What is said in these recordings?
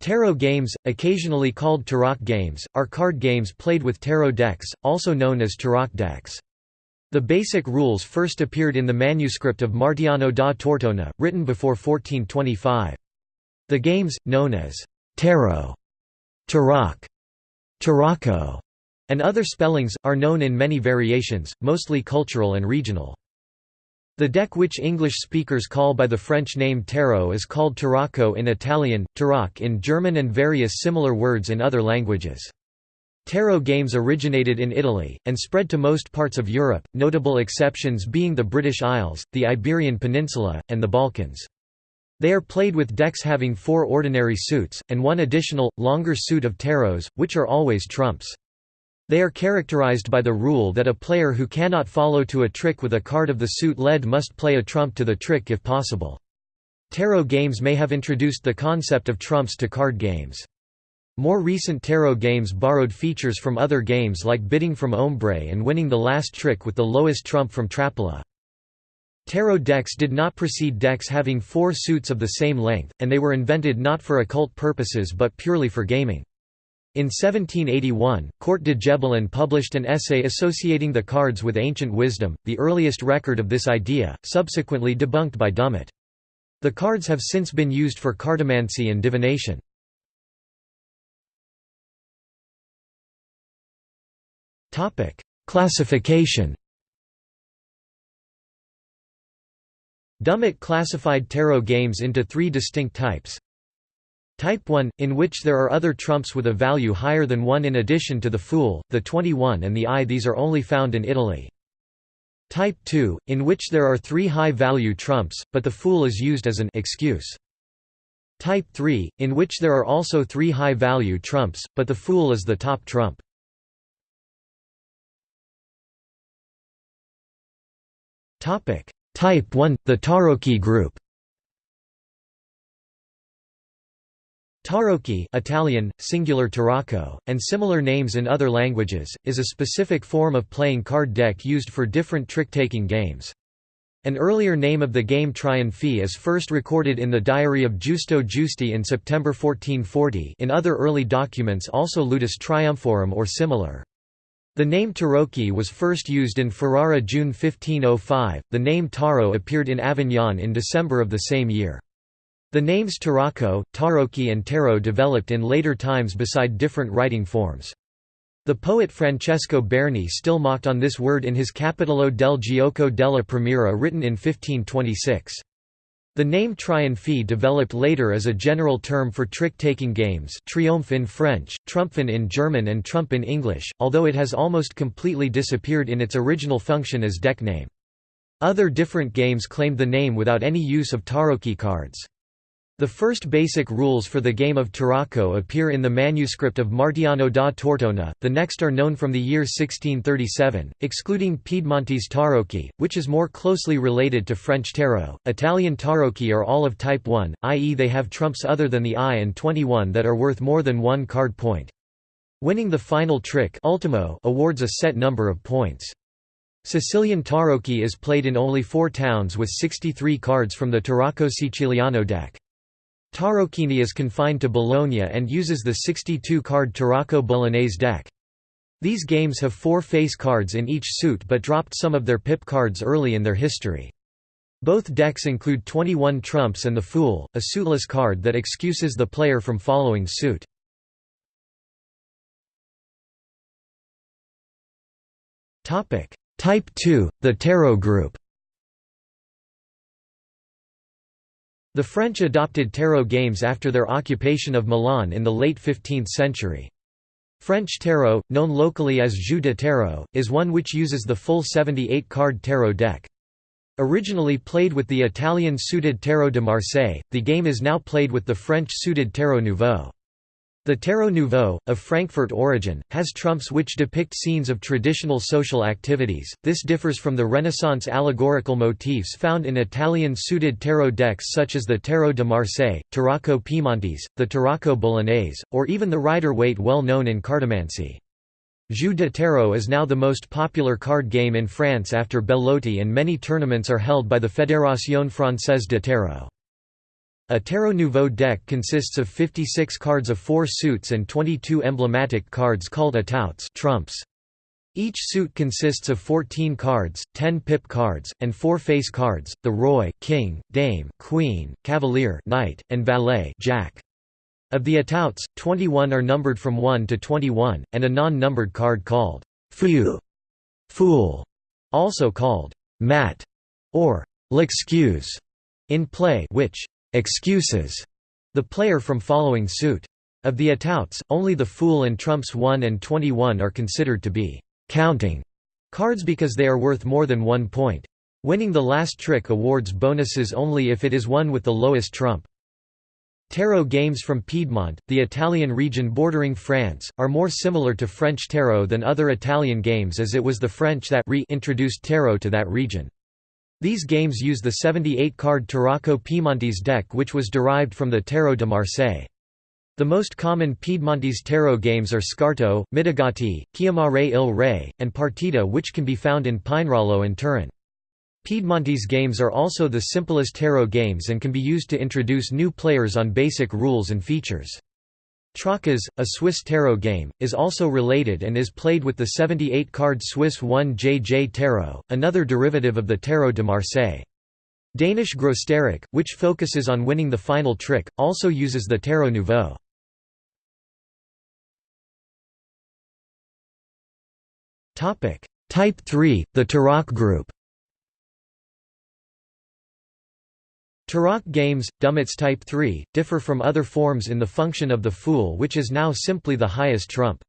Tarot games, occasionally called tarot games, are card games played with tarot decks, also known as tarot decks. The basic rules first appeared in the manuscript of Martiano da Tortona, written before 1425. The games, known as tarot, tarot, tarocco, and other spellings, are known in many variations, mostly cultural and regional. The deck which English speakers call by the French name tarot is called tarocco in Italian, tarocche in German and various similar words in other languages. Tarot games originated in Italy, and spread to most parts of Europe, notable exceptions being the British Isles, the Iberian Peninsula, and the Balkans. They are played with decks having four ordinary suits, and one additional, longer suit of tarots, which are always trumps. They are characterized by the rule that a player who cannot follow to a trick with a card of the suit led must play a trump to the trick if possible. Tarot games may have introduced the concept of trumps to card games. More recent tarot games borrowed features from other games like bidding from ombre and winning the last trick with the lowest trump from trappola. Tarot decks did not precede decks having four suits of the same length, and they were invented not for occult purposes but purely for gaming. In 1781, Court de Gebelin published an essay associating the cards with ancient wisdom, the earliest record of this idea, subsequently debunked by Dummett. The cards have since been used for cartomancy and divination. Classification Dummett classified tarot games into three distinct types Type 1, in which there are other trumps with a value higher than 1 in addition to the Fool, the 21 and the I these are only found in Italy. Type 2, in which there are three high-value trumps, but the Fool is used as an excuse. Type 3, in which there are also three high-value trumps, but the Fool is the top trump. Type 1, the Tarocchi group Tarocchi Italian, singular tarocco, and similar names in other languages, is a specific form of playing card deck used for different trick-taking games. An earlier name of the game Trionfi is first recorded in the diary of Giusto Giusti in September 1440 in other early documents also Ludus Triumphorum or similar. The name Tarocchi was first used in Ferrara June 1505, the name Taro appeared in Avignon in December of the same year. The names Tarocco, Taroki and Taro developed in later times beside different writing forms. The poet Francesco Berni still mocked on this word in his Capitolo del Gioco della Primiera written in 1526. The name Trionfi developed later as a general term for trick-taking games triomphe in French, trumpfin in German and trump in English, although it has almost completely disappeared in its original function as deck name. Other different games claimed the name without any use of taroki cards. The first basic rules for the game of Tarocco appear in the manuscript of Martiano da Tortona, the next are known from the year 1637, excluding Piedmontese tarocchi, which is more closely related to French tarot. Italian tarocchi are all of type 1, i.e. they have trumps other than the I and 21 that are worth more than one card point. Winning the final trick ultimo awards a set number of points. Sicilian tarocchi is played in only four towns with 63 cards from the Tarocco Siciliano deck. Tarocchini is confined to Bologna and uses the 62-card Tarocco Bolognese deck. These games have four face cards in each suit but dropped some of their pip cards early in their history. Both decks include 21 trumps and the Fool, a suitless card that excuses the player from following suit. Type 2, the Tarot group The French adopted tarot games after their occupation of Milan in the late 15th century. French tarot, known locally as jeu de tarot, is one which uses the full 78-card tarot deck. Originally played with the Italian suited Tarot de Marseille, the game is now played with the French suited Tarot Nouveau. The Tarot Nouveau, of Frankfurt origin, has trumps which depict scenes of traditional social activities. This differs from the Renaissance allegorical motifs found in Italian suited tarot decks such as the Tarot de Marseille, Tarocco Piemontese, the Tarocco Bolognese, or even the Rider-Waite well known in cartomancy. Jeu de Tarot is now the most popular card game in France after Belote and many tournaments are held by the Fédération Française de Tarot. A Tarot Nouveau deck consists of 56 cards of 4 suits and 22 emblematic cards called atouts trumps. Each suit consists of 14 cards, 10 pip cards, and 4 face cards, the roi king, dame, queen, cavalier knight, and valet jack. Of the atouts, 21 are numbered from 1 to 21, and a non-numbered card called fou fool, also called mat or l'excuse in play which excuses the player from following suit. Of the atouts, only the fool and trumps 1 and 21 are considered to be counting cards because they are worth more than one point. Winning the last trick awards bonuses only if it is won with the lowest trump. Tarot games from Piedmont, the Italian region bordering France, are more similar to French tarot than other Italian games as it was the French that re-introduced tarot to that region. These games use the 78-card Tarocco Piemontese deck which was derived from the Tarot de Marseille. The most common Piedmontese tarot games are Scarto, Mitigati, Chiamare il Re, and Partita which can be found in Pinerolo and Turin. Piedmontese games are also the simplest tarot games and can be used to introduce new players on basic rules and features. Troccas, a Swiss tarot game, is also related and is played with the 78-card Swiss 1JJ Tarot, another derivative of the Tarot de Marseille. Danish Grosstarok, which focuses on winning the final trick, also uses the Tarot Nouveau. Type 3, the Tarock group Tarock games, Dummett's Type 3, differ from other forms in the function of the Fool which is now simply the highest trump.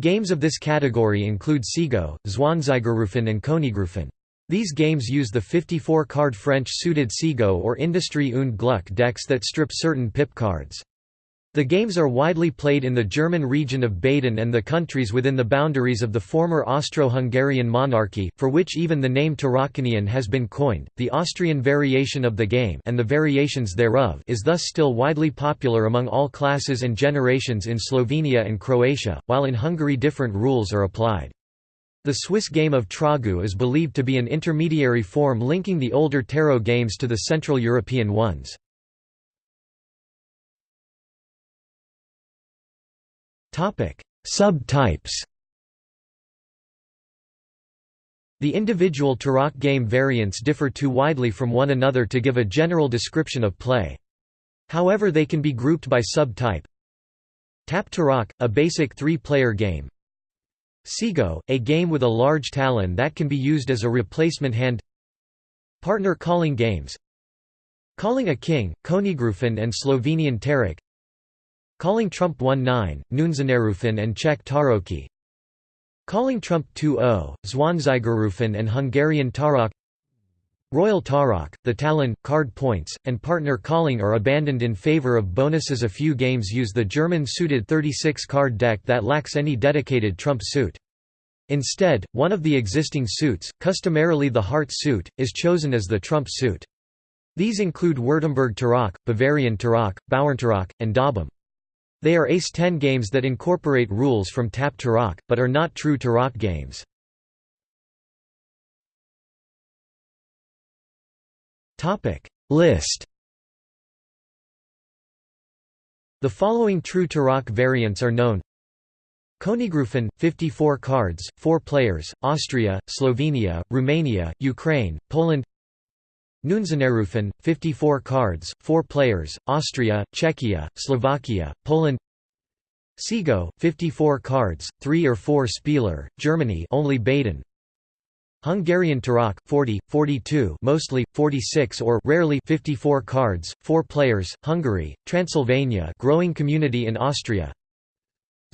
Games of this category include Cego, Zwanzigerrufen and Königrufen. These games use the 54-card French suited Cego or Industrie und Glück decks that strip certain pip cards. The games are widely played in the German region of Baden and the countries within the boundaries of the former Austro-Hungarian monarchy, for which even the name Tarockanian has been coined. The Austrian variation of the game and the variations thereof is thus still widely popular among all classes and generations in Slovenia and Croatia, while in Hungary different rules are applied. The Swiss game of Troggu is believed to be an intermediary form linking the older tarot games to the Central European ones. Topic: Subtypes. The individual Tarock game variants differ too widely from one another to give a general description of play. However they can be grouped by subtype. Tapp Tarock, a basic three-player game. Cego, a game with a large talon that can be used as a replacement hand Partner calling games Calling a king, Königrufen and Slovenian Tarok Calling Trump 1-9, Neunzehnerrufen and Czech Taroki Calling Trump 2-0, Zwanzigerrufen and Hungarian Tarok Royal Tarok, the Talon, card points, and partner calling are abandoned in favor of bonuses A few games use the German-suited 36-card deck that lacks any dedicated trump suit. Instead, one of the existing suits, customarily the heart suit, is chosen as the trump suit. These include Württemberg Tarok, Bavarian Tarok, Bauerntarok, and Dobbm. They are Ace-10 games that incorporate rules from Tapp Tarock, but are not true Tarock games. List The following true Tarock variants are known Königrufen, 54 cards, 4 players, Austria, Slovenia, Romania, Ukraine, Poland Neunzehnerrufen, 54 cards, 4 players, Austria, Czechia, Slovakia, Poland. Cego, 54 cards, 3 or 4 Spieler, Germany only Baden. Hungarian Tarok, 40, 42 mostly, 46 or rarely 54 cards, 4 players, Hungary, Transylvania growing community in Austria.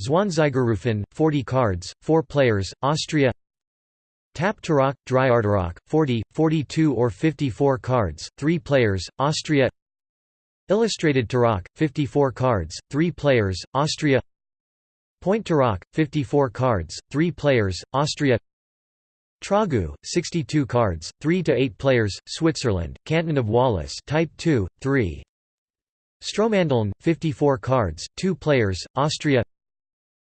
Zwanzigerrufen, 40 cards, 4 players, Austria Tapp Tarok, Dreiertarock, 40, 42 or 54 cards, 3 players, Austria Illustrated Tarok, 54 cards, 3 players, Austria Point Tarok, 54 cards, 3 players, Austria Troggu, 62 cards, 3 to 8 players, Switzerland, Canton of Wallis Type 2, 3 Strohmandeln, 54 cards, 2 players, Austria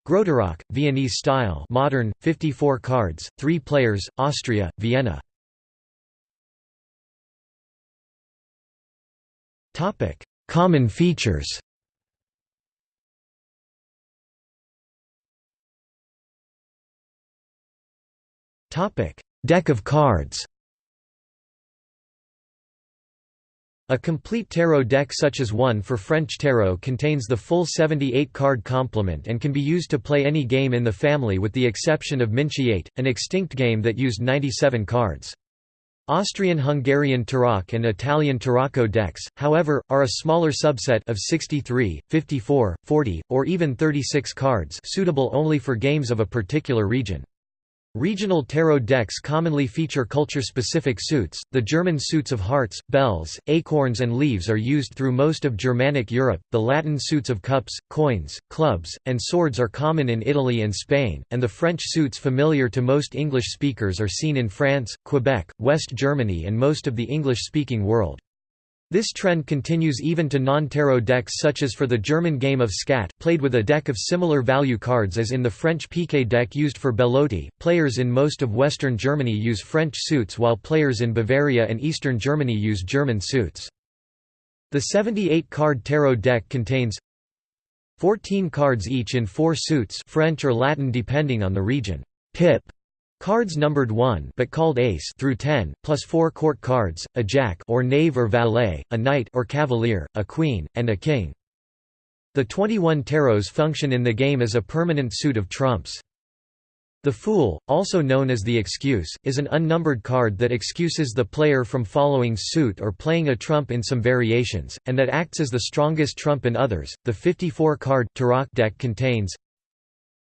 Grosstarock, Viennese style modern, 54 cards, 3 players, Austria, Vienna. Common features. Deck of cards A complete tarot deck such as one for French tarot contains the full 78-card complement and can be used to play any game in the family with the exception of Minchiate, an extinct game that used 97 cards. Austrian-Hungarian Tarok and Italian Tarocco decks, however, are a smaller subset of 63, 54, 40, or even 36 cards suitable only for games of a particular region. Regional tarot decks commonly feature culture-specific suits. The German suits of hearts, bells, acorns and leaves are used through most of Germanic Europe. The Latin suits of cups, coins, clubs, and swords are common in Italy and Spain, and the French suits familiar to most English speakers are seen in France, Quebec, West Germany and most of the English-speaking world. This trend continues even to non-tarot decks such as for the German game of Skat played with a deck of similar value cards as in the French piquet deck used for belote. Players in most of western Germany use French suits while players in Bavaria and eastern Germany use German suits. The 78-card tarot deck contains 14 cards each in four suits French or Latin depending on the region. Pip Cards numbered 1 but called ace through 10, plus 4 court cards, a jack or knave or valet, a knight or cavalier, a queen, and a king. The 21 tarots function in the game as a permanent suit of trumps. The Fool, also known as the Excuse, is an unnumbered card that excuses the player from following suit or playing a trump in some variations, and that acts as the strongest trump in others. The 54-card Tarot deck contains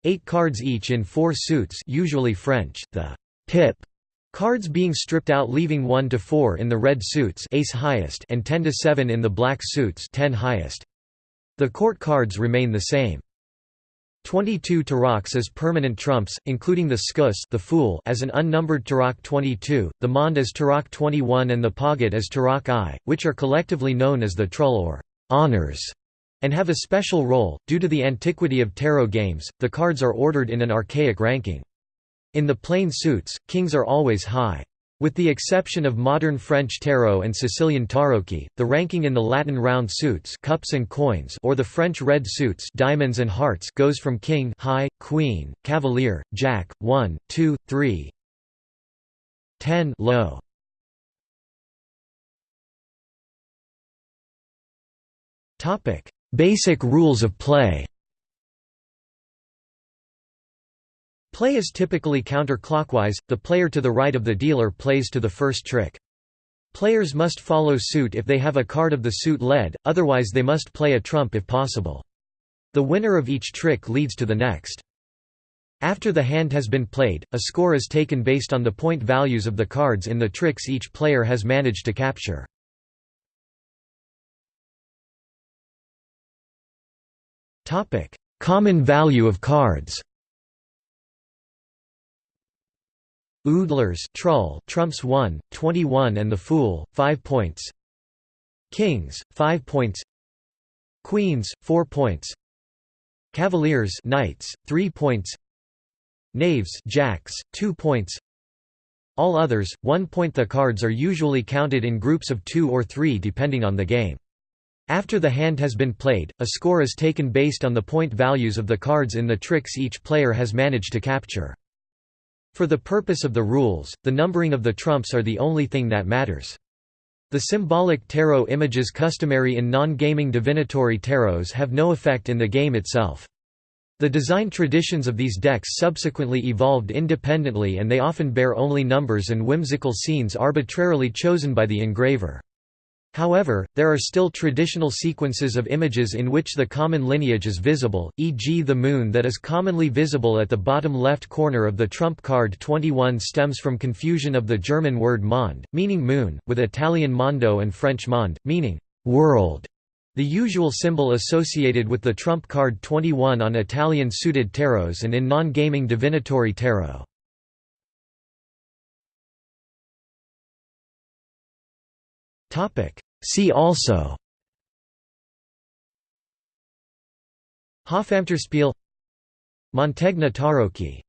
Eight cards each in four suits usually French, the pip cards being stripped out leaving 1 to 4 in the red suits ace highest and 10 to 7 in the black suits 10 highest. The court cards remain the same. 22 taroks as permanent trumps, including the Sküs the Fool as an unnumbered Tarok 22, the Mond as Tarok 21 and the Pagat as Tarok I, which are collectively known as the Trull or honors and have a special role. Due to the antiquity of tarot games, the cards are ordered in an archaic ranking. In the plain suits, kings are always high. With the exception of modern French tarot and Sicilian tarocchi, the ranking in the Latin round suits cups and coins or the French red suits diamonds and hearts goes from king high, queen, cavalier, jack, 1, 2, 3, 10 low. Topic: Basic rules of play Play is typically counterclockwise, the player to the right of the dealer plays to the first trick. Players must follow suit if they have a card of the suit led, otherwise they must play a trump if possible. The winner of each trick leads to the next. After the hand has been played, a score is taken based on the point values of the cards in the tricks each player has managed to capture. Topic: Common value of cards. Oudlers trull trumps 1, 21 and the Fool, 5 points. Kings, 5 points. Queens, 4 points. Cavaliers knights, 3 points. Knaves jacks, 2 points. All others, 1 point. The cards are usually counted in groups of 2 or 3 depending on the game. After the hand has been played, a score is taken based on the point values of the cards in the tricks each player has managed to capture. For the purpose of the rules, the numbering of the trumps are the only thing that matters. The symbolic tarot images customary in non-gaming divinatory tarots have no effect in the game itself. The design traditions of these decks subsequently evolved independently and they often bear only numbers and whimsical scenes arbitrarily chosen by the engraver. However, there are still traditional sequences of images in which the common lineage is visible, e.g. the moon that is commonly visible at the bottom left corner of the trump card 21 stems from confusion of the German word Mond, meaning moon, with Italian mondo and French monde, meaning world. The usual symbol associated with the trump card 21 on Italian suited tarots and in non-gaming divinatory tarot. Topic See also Hofamterspiel Mantegna Tarocchi